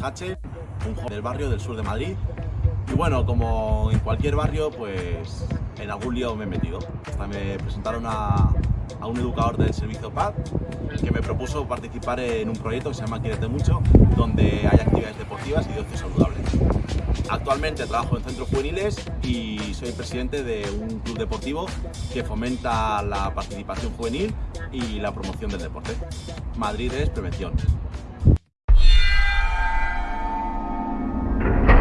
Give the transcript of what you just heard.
Hache, un joven del barrio del sur de Madrid. Y bueno, como en cualquier barrio, pues en algún lío me he metido. Hasta me presentaron a, a un educador del servicio PAD que me propuso participar en un proyecto que se llama Quierete Mucho, donde hay actividades deportivas y de ocio saludable. Actualmente trabajo en centros juveniles y soy presidente de un club deportivo que fomenta la participación juvenil y la promoción del deporte. Madrid es prevención.